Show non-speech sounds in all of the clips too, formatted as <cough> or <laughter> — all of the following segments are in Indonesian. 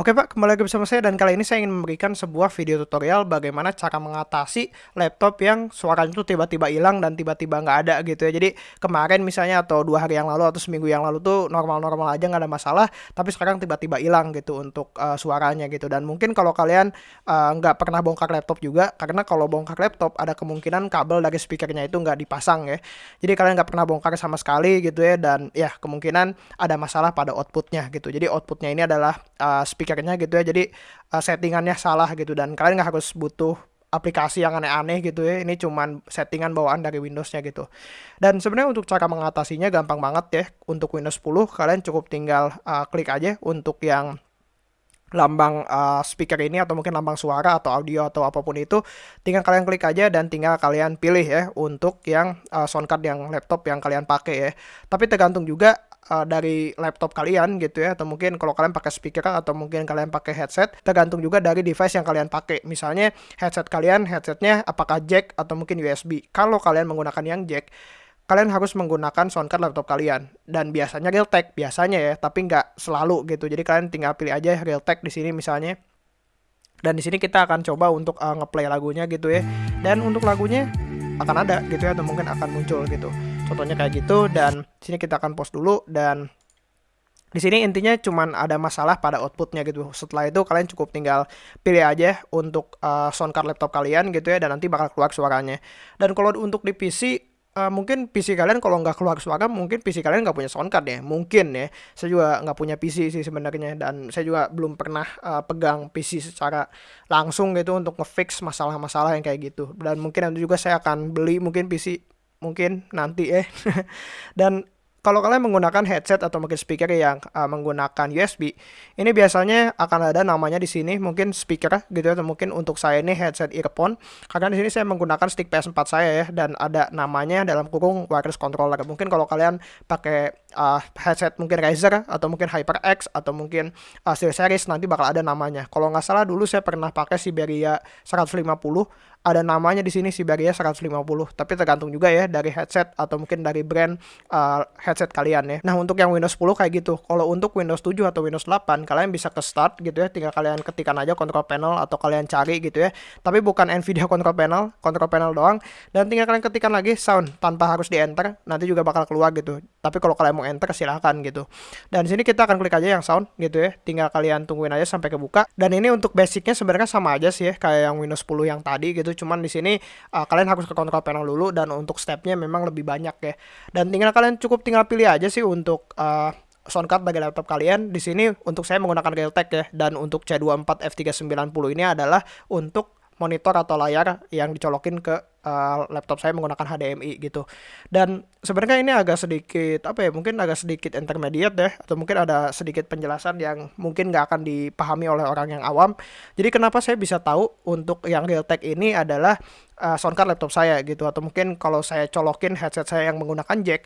Oke Pak, kembali lagi bersama saya dan kali ini saya ingin memberikan sebuah video tutorial bagaimana cara mengatasi laptop yang suaranya itu tiba-tiba hilang dan tiba-tiba nggak ada gitu ya. Jadi kemarin misalnya atau dua hari yang lalu atau seminggu yang lalu tuh normal-normal aja nggak ada masalah, tapi sekarang tiba-tiba hilang gitu untuk uh, suaranya gitu. Dan mungkin kalau kalian uh, nggak pernah bongkar laptop juga, karena kalau bongkar laptop ada kemungkinan kabel dari speakernya itu nggak dipasang ya. Jadi kalian nggak pernah bongkar sama sekali gitu ya dan ya kemungkinan ada masalah pada outputnya gitu. Jadi outputnya ini adalah uh, speaker speakernya gitu ya. Jadi uh, settingannya salah gitu. Dan kalian nggak harus butuh aplikasi yang aneh-aneh gitu ya. Ini cuman settingan bawaan dari Windowsnya gitu. Dan sebenarnya untuk cara mengatasinya gampang banget ya. Untuk Windows 10 kalian cukup tinggal uh, klik aja untuk yang lambang uh, speaker ini atau mungkin lambang suara atau audio atau apa pun itu. Tinggal kalian klik aja dan tinggal kalian pilih ya untuk yang uh, soundcard yang laptop yang kalian pakai ya. Tapi tergantung juga uh, dari laptop kalian gitu ya. Atau mungkin kalau kalian pakai speaker atau mungkin kalian pakai headset tergantung juga dari device yang kalian pakai. Misalnya headset kalian headsetnya apakah jack atau mungkin USB kalau kalian menggunakan yang jack kalian harus menggunakan soundcard laptop kalian. Dan biasanya Realtek biasanya ya tapi nggak selalu gitu. Jadi kalian tinggal pilih aja Realtek di sini misalnya. Dan di sini kita akan coba untuk uh, ngeplay lagunya gitu ya. Dan untuk lagunya akan ada gitu ya atau mungkin akan muncul gitu contohnya kayak gitu dan sini kita akan post dulu dan di sini intinya cuman ada masalah pada outputnya gitu. Setelah itu kalian cukup tinggal pilih aja untuk uh, soundcard laptop kalian gitu ya dan nanti bakal keluar suaranya. Dan kalau untuk di PC uh, mungkin PC kalian kalau nggak keluar suara mungkin PC kalian nggak punya soundcard ya mungkin ya saya juga nggak punya PC sih sebenarnya dan saya juga belum pernah uh, pegang PC secara langsung gitu untuk ngefix masalah-masalah yang kayak gitu dan mungkin nanti juga saya akan beli mungkin PC mungkin nanti ya. <laughs> Dan kalau kalian menggunakan headset atau mungkin speaker yang uh, menggunakan USB, ini biasanya akan ada namanya di sini mungkin speaker gitu ya, atau mungkin untuk saya ini headset earphone. Karena di sini saya menggunakan stick PS4 saya ya dan ada namanya dalam kurung wireless controller. Mungkin kalau kalian pakai uh, headset mungkin Razer atau mungkin HyperX atau mungkin uh, series nanti bakal ada namanya. Kalau nggak salah dulu saya pernah pakai Siberia 150 ada namanya di sini Siberia 150 tapi tergantung juga ya dari headset atau mungkin dari brand uh, headset kalian ya. Nah untuk yang Windows 10 kayak gitu. Kalau untuk Windows 7 atau Windows 8 kalian bisa ke start gitu ya. Tinggal kalian ketikkan aja control panel atau kalian cari gitu ya. Tapi bukan Nvidia <laughs> control panel control panel doang. Dan tinggal kalian ketikkan lagi sound tanpa harus di enter nanti juga bakal keluar gitu tapi kalau kalian mau enter silahkan gitu. Dan sini kita akan klik aja yang sound gitu ya. Tinggal kalian tungguin aja sampai kebuka. Dan ini untuk basicnya sebenarnya sama aja sih ya kayak yang Windows 10 yang tadi gitu. Cuman di sini uh, kalian harus ke control panel dulu dan untuk stepnya memang lebih banyak ya. Dan tinggal kalian cukup tinggal pilih aja sih untuk uh, soundcard bagi laptop kalian. Di sini untuk saya menggunakan Realtek ya. Dan untuk C24 F390 ini adalah untuk monitor atau layar yang dicolokin ke uh, laptop saya menggunakan HDMI gitu. Dan sebenarnya ini agak sedikit apa ya? Mungkin agak sedikit intermediate deh atau mungkin ada sedikit penjelasan yang mungkin nggak akan dipahami oleh orang yang awam. Jadi kenapa saya bisa tahu untuk yang Realtek ini adalah uh, soundcard laptop saya gitu atau mungkin kalau saya colokin headset saya yang menggunakan jack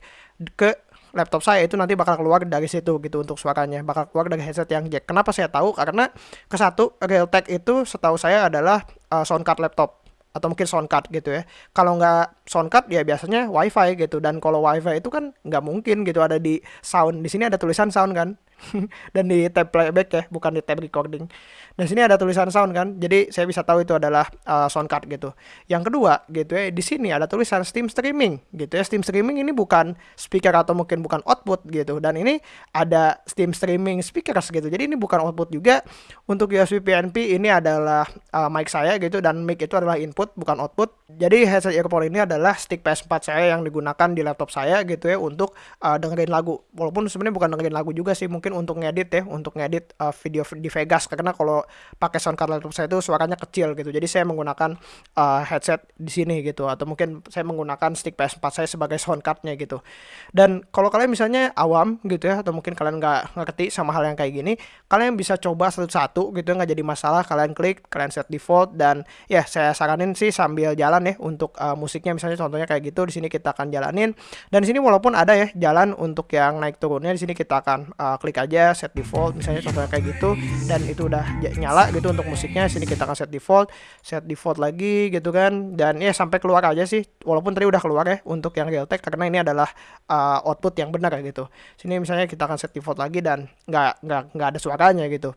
ke laptop saya itu nanti bakal keluar dari situ gitu untuk suaranya. Bakal keluar dari headset yang jack. Kenapa saya tahu? Karena ke satu Realtek itu setahu saya adalah uh, soundcard laptop atau mungkin soundcard gitu ya. Kalau nggak soundcard ya biasanya wifi gitu. Dan kalau wifi itu kan nggak mungkin gitu. Ada di sound di sini ada tulisan sound kan <laughs> dan di tab playback ya bukan di tab recording. Dan sini ada tulisan sound kan jadi saya bisa tahu itu adalah uh, sound card gitu. Yang kedua gitu ya di sini ada tulisan Steam streaming gitu ya. Steam streaming ini bukan speaker atau mungkin bukan output gitu. Dan ini ada Steam streaming speakers gitu. Jadi ini bukan output juga. Untuk USB PNP ini adalah uh, mic saya gitu. Dan mic itu adalah input bukan output. Jadi headset earphone ini adalah stick PS4 saya yang digunakan di laptop saya gitu ya untuk uh, dengerin lagu. Walaupun sebenarnya bukan dengerin lagu juga sih mungkin untuk ngedit ya untuk ngedit uh, video di Vegas. Karena kalau pakai soundcard laptop saya itu suaranya kecil gitu. Jadi saya menggunakan uh, headset di sini gitu. Atau mungkin saya menggunakan stick PS4 saya sebagai soundcardnya gitu. Dan kalau kalian misalnya awam gitu ya atau mungkin kalian nggak ngerti sama hal yang kayak gini kalian bisa coba satu-satu gitu nggak jadi masalah. Kalian klik kalian set default dan ya saya saranin sih sambil jalan ya untuk uh, musiknya. Misalnya contohnya kayak gitu di sini kita akan jalanin. Dan di sini walaupun ada ya jalan untuk yang naik turunnya di sini kita akan uh, klik aja set default misalnya contohnya kayak gitu dan itu udah nyala gitu untuk musiknya sini kita akan set default set default lagi gitu kan dan ya sampai keluar aja sih walaupun tadi udah keluar ya untuk yang Realtek karena ini adalah uh, output yang benar gitu. Sini misalnya kita akan set default lagi dan nggak nggak nggak ada suaranya gitu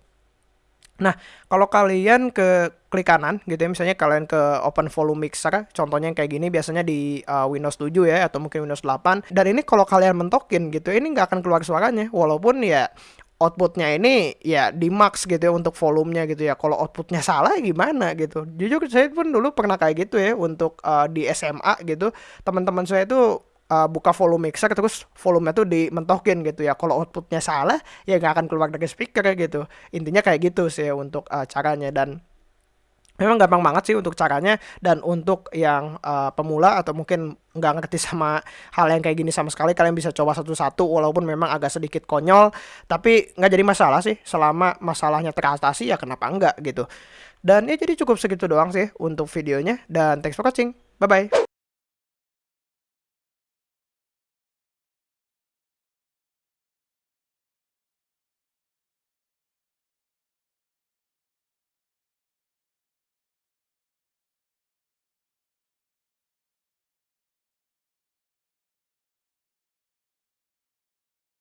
Nah, kalau kalian ke klik kanan gitu ya, misalnya kalian ke open volume mixer, contohnya yang kayak gini biasanya di uh, Windows 7 ya, atau mungkin Windows 8. Dan ini kalau kalian mentokin gitu, ini nggak akan keluar suaranya, walaupun ya outputnya ini ya di max gitu ya untuk volumenya gitu ya. Kalau outputnya salah ya gimana gitu. Jujur saya pun dulu pernah kayak gitu ya untuk uh, di SMA gitu. Teman-teman saya itu uh, buka volume mixer terus volume tuh dimentokin gitu ya. Kalau outputnya salah ya nggak akan keluar dari speaker gitu. Intinya kayak gitu sih untuk uh, caranya. Dan memang gampang banget sih untuk caranya. Dan untuk yang uh, pemula atau mungkin nggak ngerti sama hal yang kayak gini sama sekali kalian bisa coba satu-satu walaupun memang agak sedikit konyol. Tapi nggak jadi masalah sih. Selama masalahnya teratasi ya kenapa enggak gitu. Dan ya jadi cukup segitu doang sih untuk videonya. Dan thanks for watching. Bye bye